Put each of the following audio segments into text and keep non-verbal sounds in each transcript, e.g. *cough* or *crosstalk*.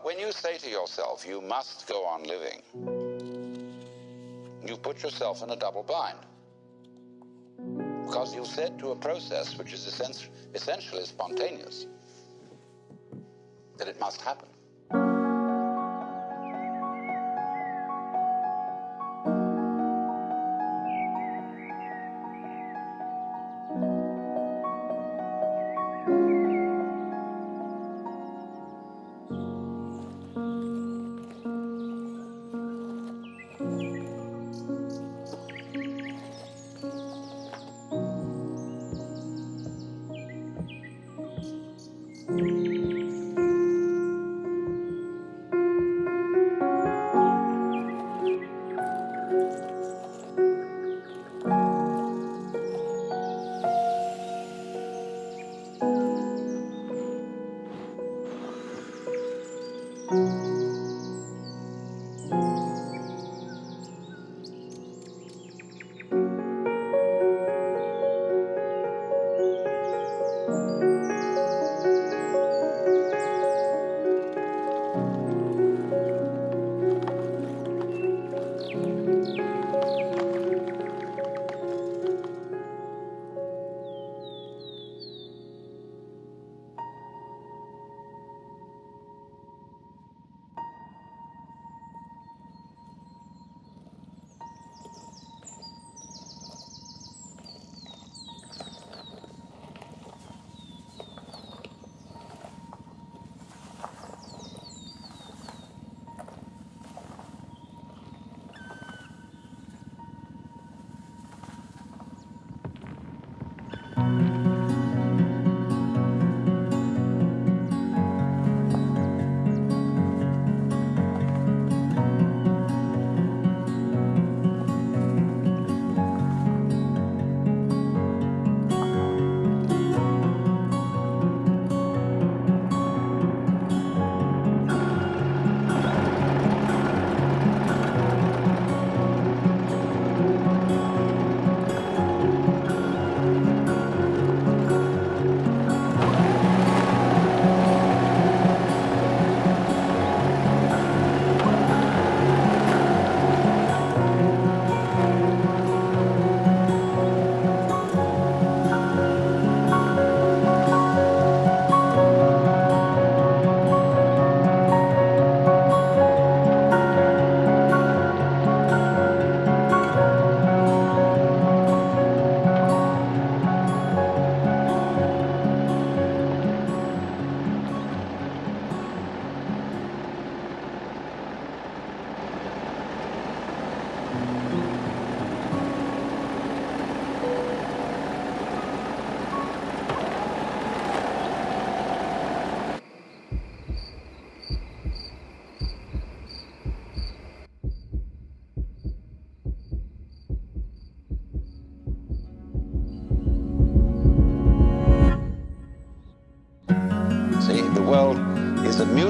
But when you say to yourself, you must go on living, you put yourself in a double bind. Because you've said to a process which is essentially spontaneous that it must happen.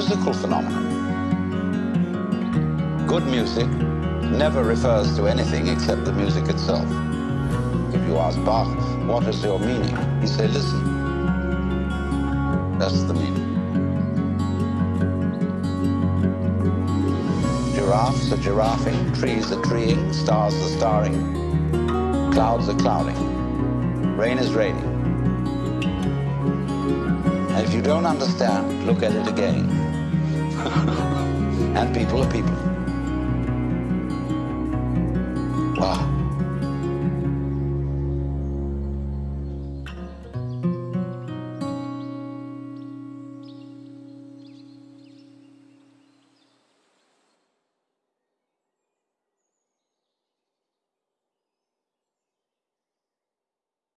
Musical phenomenon. Good music never refers to anything except the music itself. If you ask Bach, what is your meaning? He say, listen. That's the meaning. Giraffes are giraffing, trees are treeing, stars are starring, clouds are clouding, rain is raining. And if you don't understand, look at it again. *laughs* and people are people. Wow.